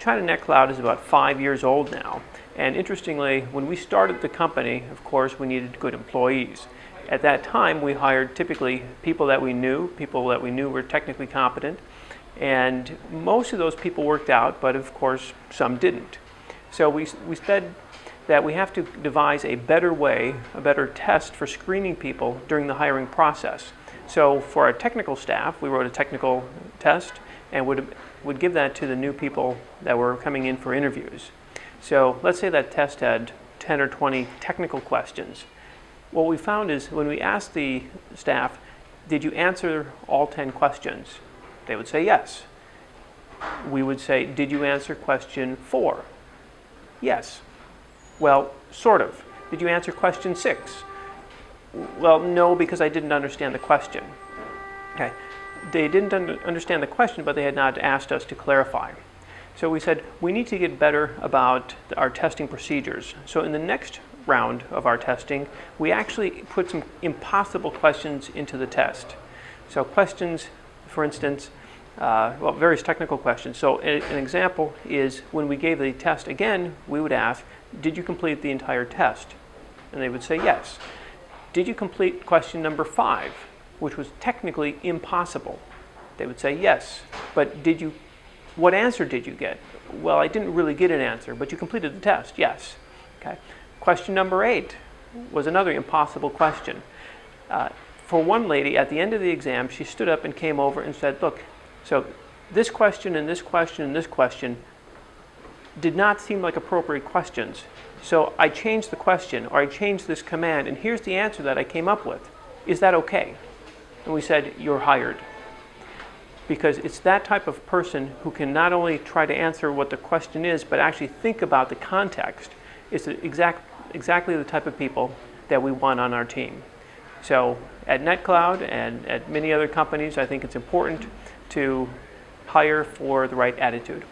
China Net Cloud is about five years old now. And interestingly, when we started the company, of course, we needed good employees. At that time, we hired typically people that we knew, people that we knew were technically competent, and most of those people worked out, but of course, some didn't. So we, we said that we have to devise a better way, a better test for screening people during the hiring process. So for our technical staff, we wrote a technical test and would, would give that to the new people that were coming in for interviews. So let's say that test had 10 or 20 technical questions. What we found is when we asked the staff, did you answer all 10 questions? They would say yes. We would say, did you answer question four? Yes. Well, sort of. Did you answer question six? Well, no, because I didn't understand the question. Okay. They didn't un understand the question, but they had not asked us to clarify. So we said, we need to get better about our testing procedures. So in the next round of our testing, we actually put some impossible questions into the test. So questions, for instance, uh, well, various technical questions. So an example is when we gave the test again, we would ask, did you complete the entire test? And they would say yes. Did you complete question number five, which was technically impossible? They would say yes. But did you, what answer did you get? Well, I didn't really get an answer, but you completed the test, yes. Okay. Question number eight was another impossible question. Uh, for one lady, at the end of the exam, she stood up and came over and said, look, so this question and this question and this question did not seem like appropriate questions. So I changed the question or I changed this command and here's the answer that I came up with. Is that okay? And we said, you're hired. Because it's that type of person who can not only try to answer what the question is, but actually think about the context. It's exact, exactly the type of people that we want on our team. So at NetCloud and at many other companies, I think it's important to hire for the right attitude.